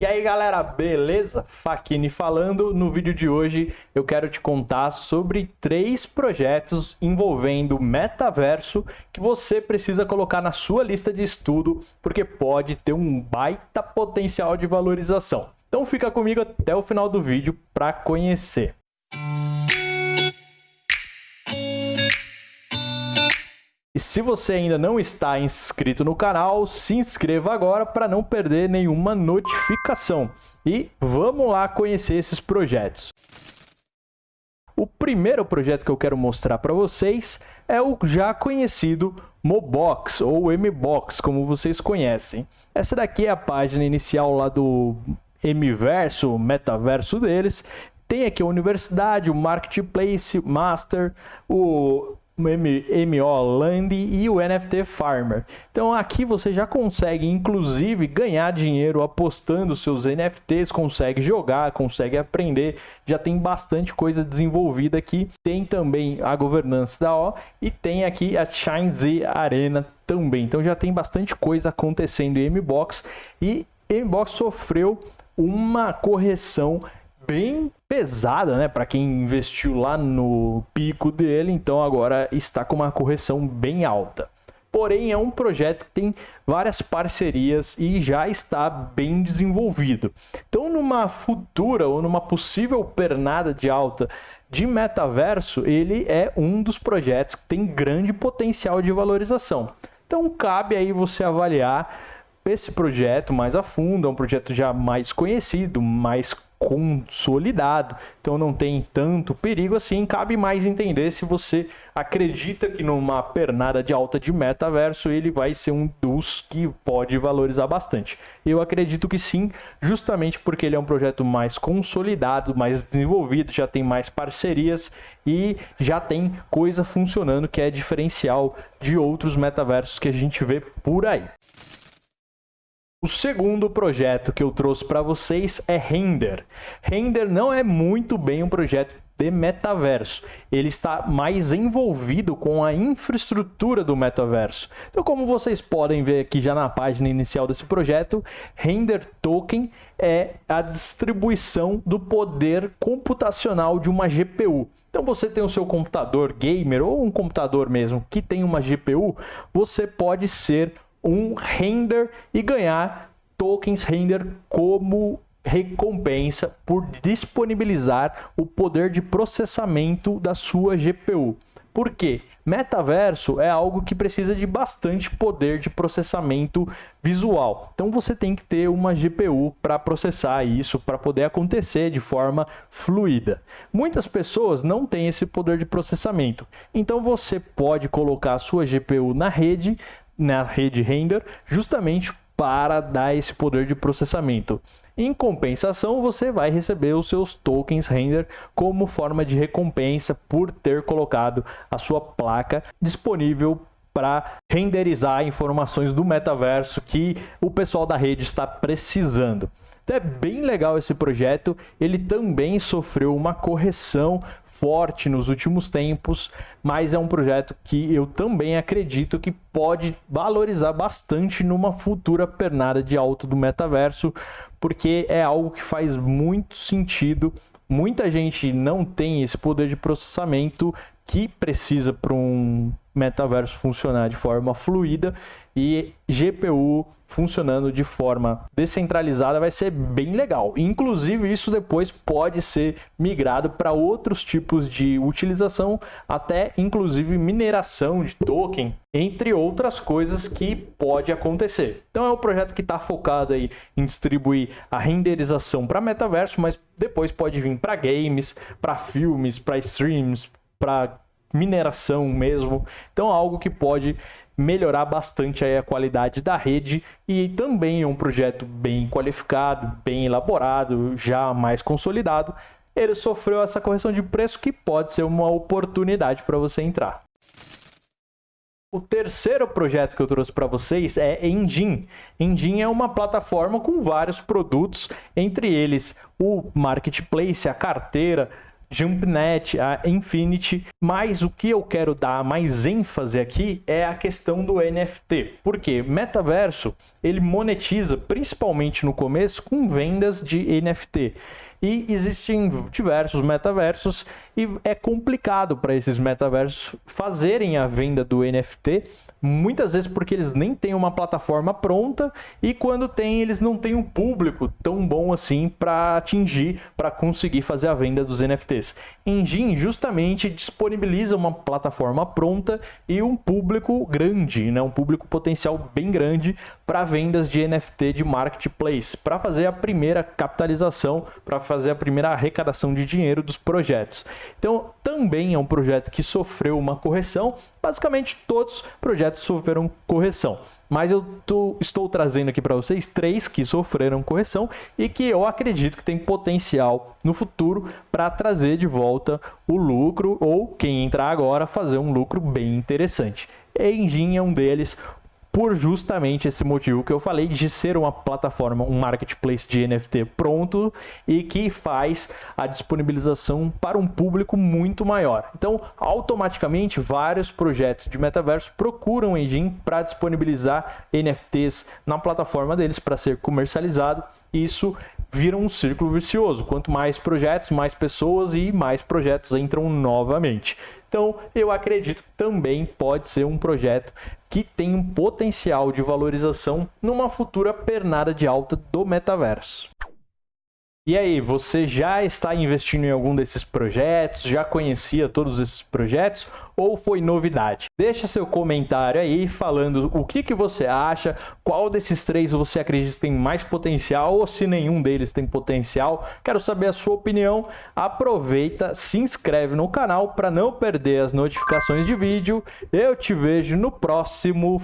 E aí galera, beleza? Fakini falando. No vídeo de hoje eu quero te contar sobre três projetos envolvendo metaverso que você precisa colocar na sua lista de estudo porque pode ter um baita potencial de valorização. Então fica comigo até o final do vídeo para conhecer. E se você ainda não está inscrito no canal, se inscreva agora para não perder nenhuma notificação. E vamos lá conhecer esses projetos. O primeiro projeto que eu quero mostrar para vocês é o já conhecido Mobox, ou Mbox, como vocês conhecem. Essa daqui é a página inicial lá do Mverso, metaverso deles. Tem aqui a universidade, o Marketplace Master, o MO Land e o NFT Farmer. Então aqui você já consegue inclusive ganhar dinheiro apostando seus NFTs, consegue jogar, consegue aprender, já tem bastante coisa desenvolvida aqui. Tem também a governança da O e tem aqui a Shine Z Arena também. Então já tem bastante coisa acontecendo em Mbox e Mbox sofreu uma correção bem pesada, né, para quem investiu lá no pico dele, então agora está com uma correção bem alta. Porém, é um projeto que tem várias parcerias e já está bem desenvolvido. Então, numa futura ou numa possível pernada de alta de metaverso, ele é um dos projetos que tem grande potencial de valorização. Então, cabe aí você avaliar esse projeto mais a fundo, é um projeto já mais conhecido, mais consolidado, então não tem tanto perigo assim. Cabe mais entender se você acredita que numa pernada de alta de metaverso ele vai ser um dos que pode valorizar bastante. Eu acredito que sim, justamente porque ele é um projeto mais consolidado, mais desenvolvido, já tem mais parcerias e já tem coisa funcionando que é diferencial de outros metaversos que a gente vê por aí. O segundo projeto que eu trouxe para vocês é Render. Render não é muito bem um projeto de metaverso. Ele está mais envolvido com a infraestrutura do metaverso. Então, como vocês podem ver aqui já na página inicial desse projeto, Render Token é a distribuição do poder computacional de uma GPU. Então você tem o seu computador gamer ou um computador mesmo que tem uma GPU, você pode ser um render e ganhar tokens render como recompensa por disponibilizar o poder de processamento da sua GPU. Por quê? Metaverso é algo que precisa de bastante poder de processamento visual. Então você tem que ter uma GPU para processar isso, para poder acontecer de forma fluida. Muitas pessoas não têm esse poder de processamento. Então você pode colocar a sua GPU na rede, na rede render, justamente para dar esse poder de processamento. Em compensação, você vai receber os seus tokens render como forma de recompensa por ter colocado a sua placa disponível para renderizar informações do metaverso que o pessoal da rede está precisando. Então é bem legal esse projeto. Ele também sofreu uma correção forte nos últimos tempos, mas é um projeto que eu também acredito que pode valorizar bastante numa futura pernada de alta do metaverso, porque é algo que faz muito sentido. Muita gente não tem esse poder de processamento que precisa para um metaverso funcionar de forma fluida e GPU funcionando de forma descentralizada vai ser bem legal. Inclusive, isso depois pode ser migrado para outros tipos de utilização, até inclusive mineração de token, entre outras coisas que pode acontecer. Então é um projeto que está focado aí em distribuir a renderização para metaverso, mas depois pode vir para games, para filmes, para streams, para mineração mesmo. Então algo que pode melhorar bastante a qualidade da rede e também é um projeto bem qualificado, bem elaborado, já mais consolidado. Ele sofreu essa correção de preço que pode ser uma oportunidade para você entrar. O terceiro projeto que eu trouxe para vocês é Engine. Engine é uma plataforma com vários produtos, entre eles o marketplace, a carteira, JumpNet, a Infinity, mas o que eu quero dar mais ênfase aqui é a questão do NFT. Porque metaverso, ele monetiza principalmente no começo com vendas de NFT. E existem diversos metaversos e é complicado para esses metaversos fazerem a venda do NFT muitas vezes porque eles nem têm uma plataforma pronta e quando tem eles não têm um público tão bom assim para atingir, para conseguir fazer a venda dos NFTs. Engine justamente disponibiliza uma plataforma pronta e um público grande, né, um público potencial bem grande para vendas de NFT de marketplace, para fazer a primeira capitalização, para fazer a primeira arrecadação de dinheiro dos projetos. Então, também é um projeto que sofreu uma correção, basicamente todos os projetos sofreram correção. Mas eu tô, estou trazendo aqui para vocês três que sofreram correção e que eu acredito que tem potencial no futuro para trazer de volta o lucro ou quem entrar agora fazer um lucro bem interessante. Engine é um deles, por justamente esse motivo que eu falei de ser uma plataforma, um marketplace de NFT pronto e que faz a disponibilização para um público muito maior. Então, automaticamente, vários projetos de metaverso procuram o Engine para disponibilizar NFTs na plataforma deles para ser comercializado. Isso vira um círculo vicioso. Quanto mais projetos, mais pessoas e mais projetos entram novamente. Então, eu acredito que também pode ser um projeto que tem um potencial de valorização numa futura pernada de alta do metaverso. E aí, você já está investindo em algum desses projetos? Já conhecia todos esses projetos? Ou foi novidade? Deixa seu comentário aí falando o que, que você acha, qual desses três você acredita tem mais potencial ou se nenhum deles tem potencial. Quero saber a sua opinião. Aproveita, se inscreve no canal para não perder as notificações de vídeo. Eu te vejo no próximo